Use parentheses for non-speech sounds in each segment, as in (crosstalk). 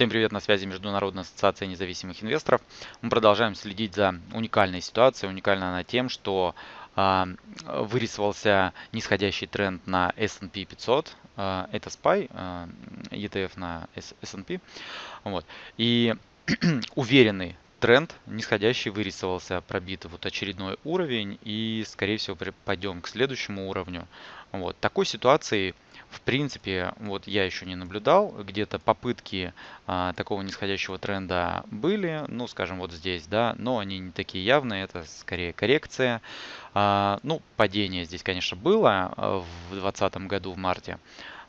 Всем привет, на связи Международная ассоциация независимых инвесторов. Мы продолжаем следить за уникальной ситуацией. Уникальна она тем, что э, вырисовался нисходящий тренд на S&P 500. Э, это SPY, э, ETF на S&P. Вот. И (clears throat) уверенный тренд нисходящий вырисовался, пробит вот очередной уровень и скорее всего пойдем к следующему уровню. Вот. Такой ситуации в принципе, вот я еще не наблюдал, где-то попытки а, такого нисходящего тренда были, ну, скажем, вот здесь, да, но они не такие явные, это скорее коррекция. А, ну, падение здесь, конечно, было а, в 2020 году в марте,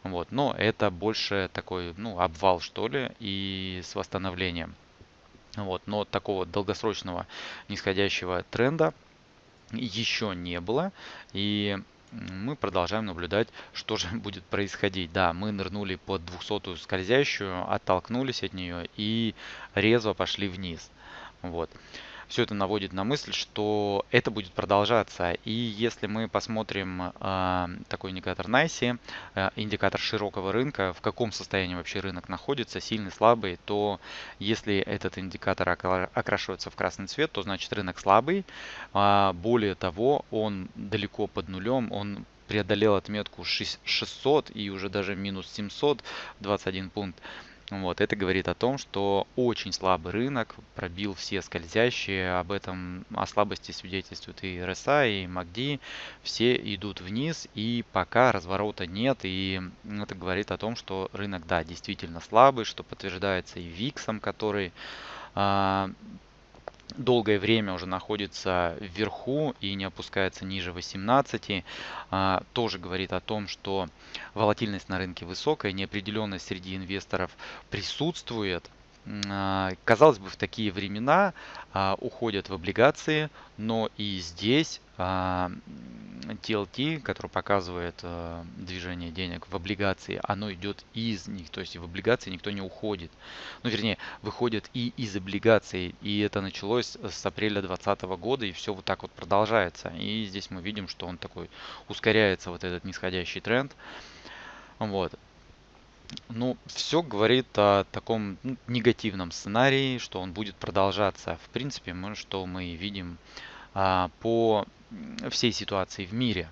вот, но это больше такой, ну, обвал, что ли, и с восстановлением. Вот, но такого долгосрочного нисходящего тренда еще не было. И мы продолжаем наблюдать, что же (laughs) будет происходить. Да, мы нырнули под 200 скользящую, оттолкнулись от нее и резво пошли вниз. Вот все это наводит на мысль, что это будет продолжаться. И если мы посмотрим э, такой индикатор NICE, э, индикатор широкого рынка, в каком состоянии вообще рынок находится, сильный, слабый, то если этот индикатор окрашивается в красный цвет, то значит рынок слабый. Э, более того, он далеко под нулем, он преодолел отметку 600 и уже даже минус 721 пункт. Вот, это говорит о том, что очень слабый рынок, пробил все скользящие, об этом, о слабости свидетельствуют и RSI, и MACD, все идут вниз, и пока разворота нет, и это говорит о том, что рынок, да, действительно слабый, что подтверждается и VIX, который а, долгое время уже находится вверху и не опускается ниже 18, а, тоже говорит о том, что волатильность на рынке высокая, неопределенность среди инвесторов присутствует. А, казалось бы, в такие времена а, уходят в облигации, но и здесь а, TLT, который показывает э, движение денег в облигации, оно идет из них, то есть в облигации никто не уходит. Ну, вернее, выходит и из облигаций, и это началось с апреля 2020 года, и все вот так вот продолжается. И здесь мы видим, что он такой ускоряется, вот этот нисходящий тренд. Вот. Ну, все говорит о таком ну, негативном сценарии, что он будет продолжаться. В принципе, мы, что мы видим а, по всей ситуации в мире.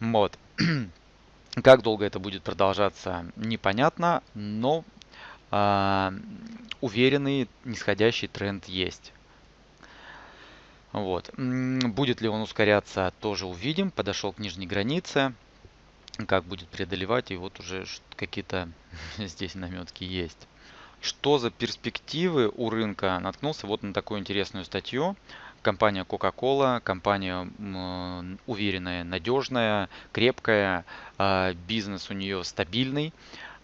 Вот. (clears throat) Как долго это будет продолжаться, непонятно, но э, уверенный нисходящий тренд есть. Вот. Будет ли он ускоряться, тоже увидим. Подошел к нижней границе. Как будет преодолевать, и вот уже какие-то (laughs) здесь наметки есть. Что за перспективы у рынка? Наткнулся вот на такую интересную статью. Компания Coca-Cola, компания уверенная, надежная, крепкая, а, бизнес у нее стабильный,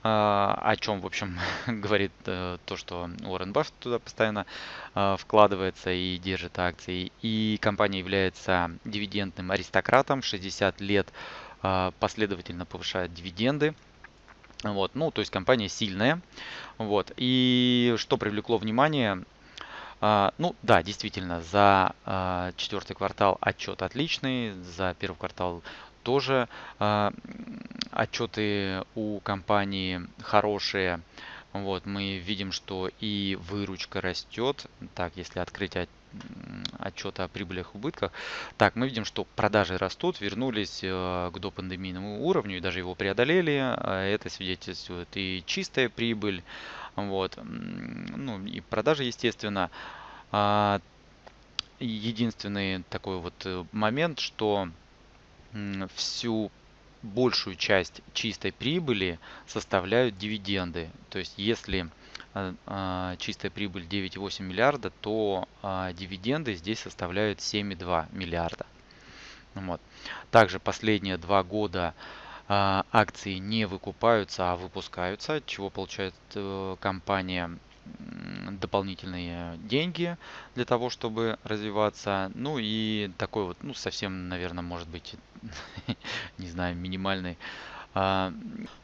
а, о чем, в общем, (laughs) говорит э, то, что Уоррен Баффет туда постоянно а, вкладывается и держит акции. И компания является дивидендным аристократом, 60 лет последовательно повышает дивиденды. Вот, ну, то есть компания сильная. Вот. И что привлекло внимание, а, ну да, действительно, за а, четвертый квартал отчет отличный, за первый квартал тоже а, отчеты у компании хорошие. Вот, мы видим, что и выручка растет. Так, если открыть отчет о прибылях и убытках. Так, мы видим, что продажи растут, вернулись э, к допандемийному уровню и даже его преодолели. Это свидетельствует и чистая прибыль, вот. Ну и продажи, естественно. А, единственный такой вот э, момент, что всю большую часть чистой прибыли составляют дивиденды. То есть если а, а, чистая прибыль 9,8 миллиарда, то дивиденды здесь составляют 7,2 миллиарда. Вот. Также последние два года акции не выкупаются, а выпускаются, чего получает э, компания дополнительные деньги для того, чтобы развиваться. Ну и такой вот, ну совсем, наверное, может быть, (laughs) не знаю, минимальный а,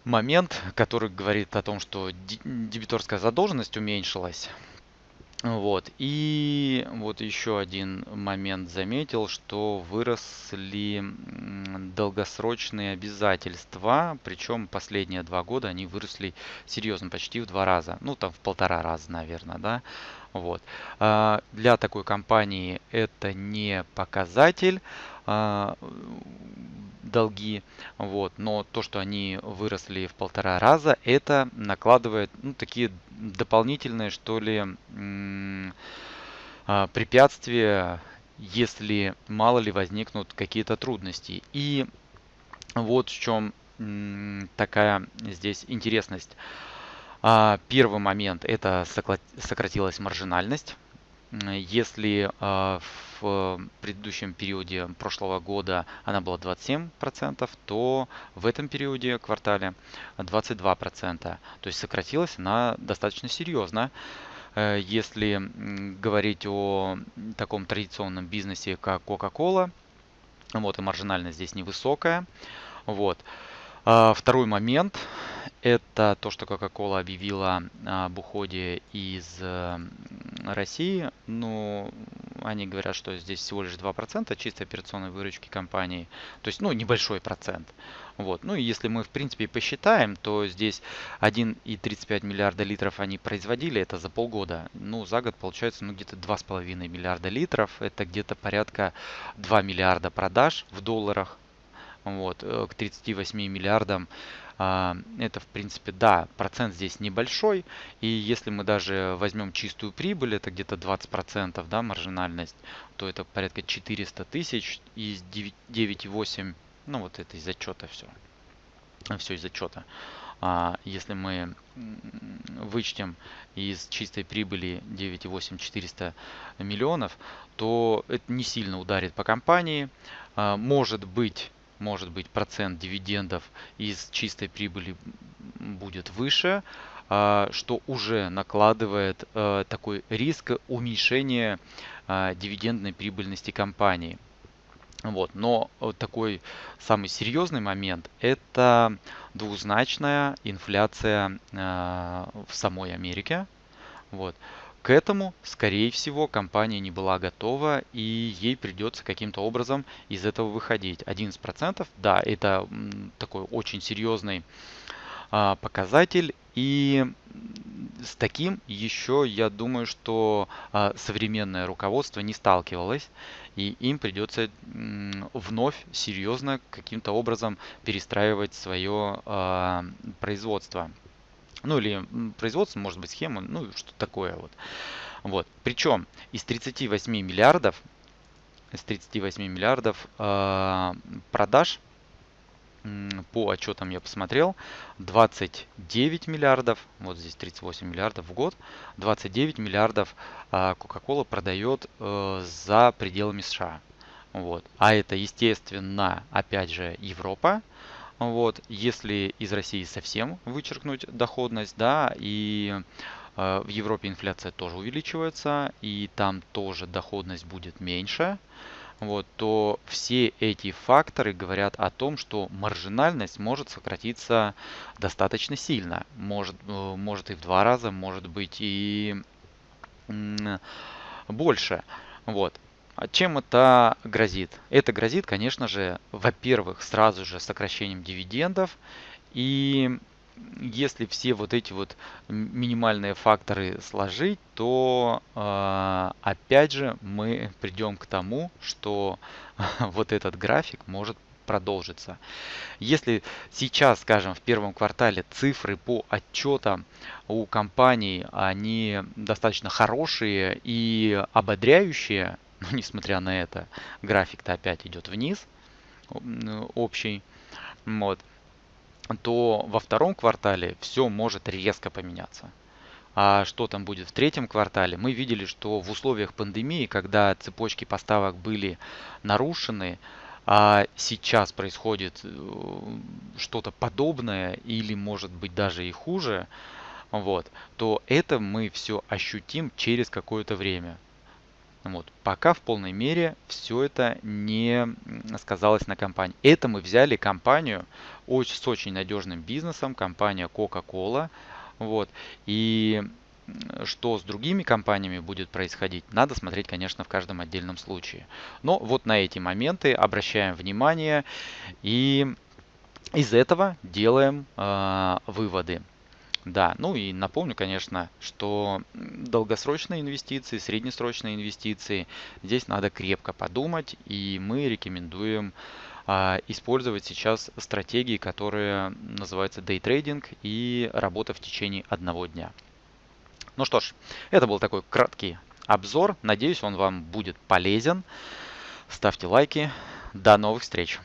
момент, который говорит о том, что дебиторская задолженность уменьшилась. Вот. И вот еще один момент заметил, что выросли долгосрочные обязательства, причем последние два года они выросли серьезно, почти в два раза, ну там в полтора раза, наверное, да. Вот. А, для такой компании это не показатель долги, вот, но то, что они выросли в полтора раза, это накладывает ну, такие дополнительные, что ли, а, препятствия, если мало ли возникнут какие-то трудности. И вот в чем такая здесь интересность. А, первый момент это сократилась маржинальность. Если а, в предыдущем периоде прошлого года она была 27%, то в этом периоде, квартале, 22%. То есть сократилась она достаточно серьезно. Э, если говорить о таком традиционном бизнесе, как Coca-Cola, вот и маржинальность здесь невысокая. Вот. А, второй момент – это то, что Coca-Cola объявила об уходе из э, России. Ну, они говорят, что здесь всего лишь 2% чистой операционной выручки компании. То есть, ну, небольшой процент. Вот. Ну и если мы, в принципе, посчитаем, то здесь 1,35 миллиарда литров они производили, это за полгода. Ну, за год получается, ну, где-то 2,5 миллиарда литров. Это где-то порядка 2 миллиарда продаж в долларах вот, э, к 38 миллиардам. А, это, в принципе, да, процент здесь небольшой. И если мы даже возьмем чистую прибыль, это где-то 20%, да, маржинальность, то это порядка 400 тысяч из 9,8, ну вот это из отчета все. Все из отчета. А если мы вычтем из чистой прибыли 9,8 400 миллионов, то это не сильно ударит по компании. А, может быть, может быть процент дивидендов из чистой прибыли будет выше, а, что уже накладывает э, такой риск уменьшения а, дивидендной прибыльности компании. Вот. Но такой самый серьезный момент – это двузначная инфляция а, в самой Америке. Вот. К этому, скорее всего, компания не была готова и ей придется каким-то образом из этого выходить. 11%, да, это такой очень серьезный а, показатель. И с таким еще, я думаю, что а, современное руководство не сталкивалось. И им придется вновь серьезно каким-то образом перестраивать свое а, производство ну или производство, может быть, схема, ну что такое вот. Вот. Причем из 38 миллиардов, из 38 миллиардов э, продаж по отчетам я посмотрел, 29 миллиардов, вот здесь 38 миллиардов в год, 29 миллиардов Coca-Cola продает э, за пределами США. Вот. А это, естественно, опять же, Европа, вот, если из России совсем вычеркнуть доходность, да, и э, в Европе инфляция тоже увеличивается, и там тоже доходность будет меньше, вот, то все эти факторы говорят о том, что маржинальность может сократиться достаточно сильно. Может, э, может и в два раза, может быть и больше. Вот. А чем это грозит? Это грозит, конечно же, во-первых, сразу же сокращением дивидендов. И если все вот эти вот минимальные факторы сложить, то э, опять же мы придем к тому, что (laughs) вот этот график может продолжиться. Если сейчас, скажем, в первом квартале цифры по отчетам у компаний, они достаточно хорошие и ободряющие, (laughs) но несмотря на это, график-то опять идет вниз, общий. Вот то во втором квартале все может резко поменяться. А что там будет в третьем квартале? Мы видели, что в условиях пандемии, когда цепочки поставок были нарушены, а сейчас происходит э, что-то подобное или может быть даже и хуже, вот, то это мы все ощутим через какое-то время. Вот. Пока в полной мере все это не сказалось на компании. Это мы взяли компанию с очень надежным бизнесом, компания Coca-Cola. Вот. И что с другими компаниями будет происходить, надо смотреть, конечно, в каждом отдельном случае. Но вот на эти моменты обращаем внимание и из этого делаем э, выводы. Да, ну и напомню, конечно, что долгосрочные инвестиции, среднесрочные инвестиции, здесь надо крепко подумать, и мы рекомендуем а, использовать сейчас стратегии, которые называются trading и работа в течение одного дня. Ну что ж, это был такой краткий обзор. Надеюсь, он вам будет полезен. Ставьте лайки. До новых встреч!